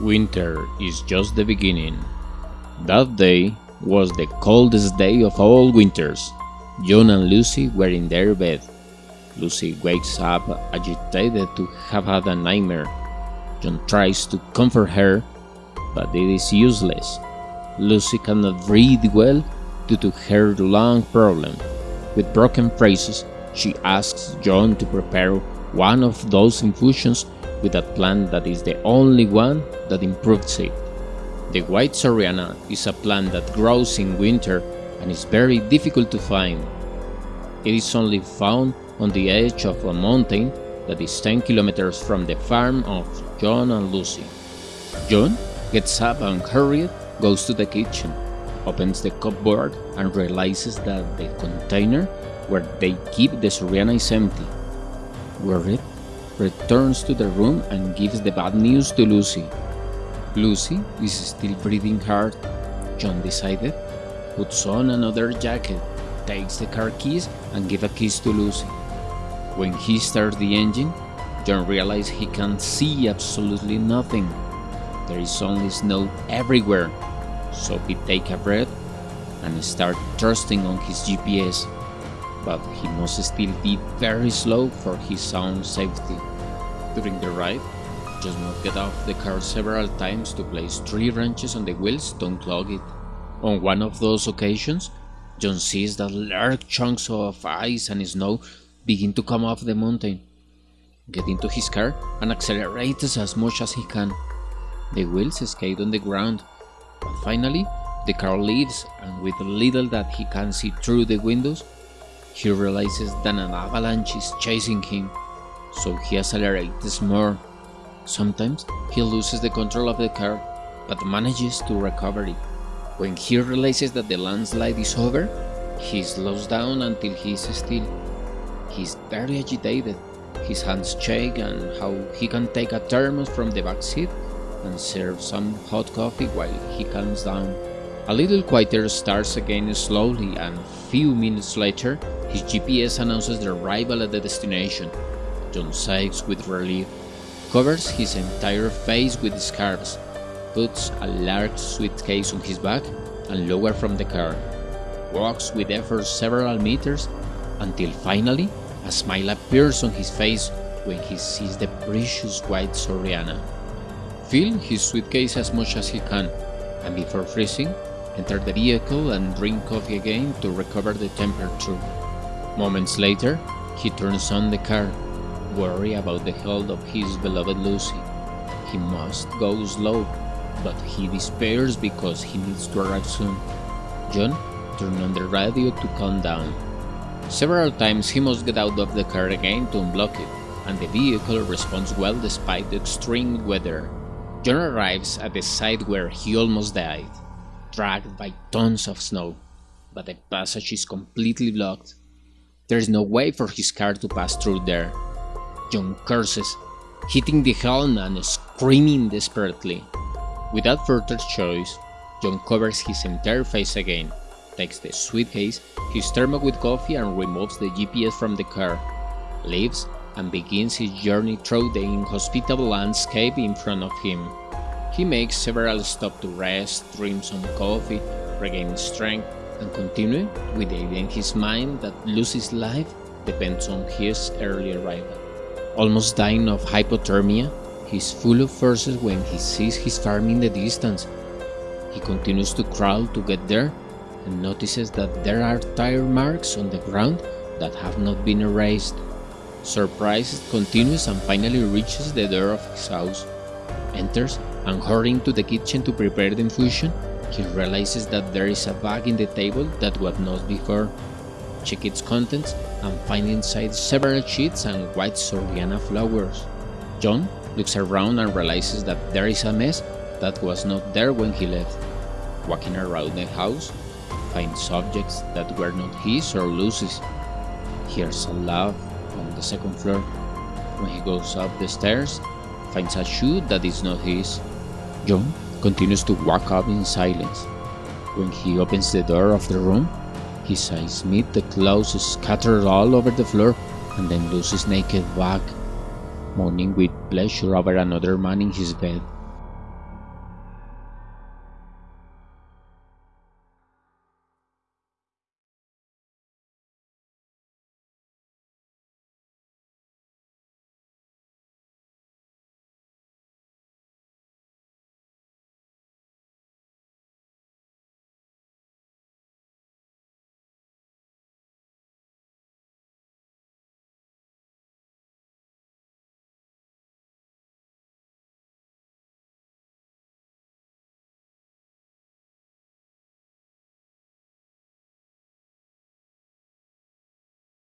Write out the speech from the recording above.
Winter is just the beginning. That day was the coldest day of all winters. John and Lucy were in their bed. Lucy wakes up agitated to have had a nightmare. John tries to comfort her, but it is useless. Lucy cannot breathe well due to her lung problem. With broken phrases, she asks John to prepare one of those infusions with a plant that is the only one that improves it. The white Soriana is a plant that grows in winter and is very difficult to find. It is only found on the edge of a mountain that is 10 kilometers from the farm of John and Lucy. John gets up and hurried goes to the kitchen, opens the cupboard and realizes that the container where they keep the Soriana is empty. Worried, returns to the room and gives the bad news to Lucy. Lucy is still breathing hard. John decided, puts on another jacket, takes the car keys and gives a kiss to Lucy. When he starts the engine, John realizes he can't see absolutely nothing. There is only snow everywhere, so he takes a breath and starts trusting on his GPS but he must still be very slow for his own safety. During the ride, just must get off the car several times to place tree branches on the wheels to unclog it. On one of those occasions, John sees that large chunks of ice and snow begin to come off the mountain. Get into his car and accelerates as much as he can. The wheels skate on the ground, but finally the car leaves and with little that he can see through the windows, he realizes that an avalanche is chasing him, so he accelerates more. Sometimes he loses the control of the car, but manages to recover it. When he realizes that the landslide is over, he slows down until he is still. He is very agitated, his hands shake and how he can take a thermos from the back seat and serve some hot coffee while he calms down. A little quieter starts again slowly and few minutes later his GPS announces the arrival at the destination. John sighs with relief, covers his entire face with scarves, puts a large suitcase on his back and lowers from the car, walks with effort several meters until finally a smile appears on his face when he sees the precious white Soriana. Fill his suitcase as much as he can, and before freezing, enter the vehicle and drink coffee again to recover the temperature. Moments later, he turns on the car, worried about the health of his beloved Lucy. He must go slow, but he despairs because he needs to arrive soon. John turns on the radio to calm down. Several times he must get out of the car again to unblock it, and the vehicle responds well despite the extreme weather. John arrives at the site where he almost died dragged by tons of snow, but the passage is completely blocked. There is no way for his car to pass through there. John curses, hitting the helm and screaming desperately. Without further choice, John covers his entire face again, takes the suitcase, his thermos with coffee and removes the GPS from the car, leaves and begins his journey through the inhospitable landscape in front of him. He makes several stops to rest, drink some coffee, regain strength, and continue with the idea in his mind that Lucy's life depends on his early arrival. Almost dying of hypothermia, he is full of forces when he sees his farm in the distance. He continues to crawl to get there and notices that there are tire marks on the ground that have not been erased. Surprise continues and finally reaches the door of his house, enters and hurrying to the kitchen to prepare the infusion, he realizes that there is a bag in the table that was not before. Check its contents and find inside several sheets and white Soriana flowers. John looks around and realizes that there is a mess that was not there when he left. Walking around the house, finds objects that were not his or Lucy's. Hears a laugh on the second floor. When he goes up the stairs, finds a shoe that is not his. John continues to walk up in silence. When he opens the door of the room, his eyes meet the clothes scattered all over the floor and then Lucy's naked back, moaning with pleasure over another man in his bed.